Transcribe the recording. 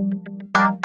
Música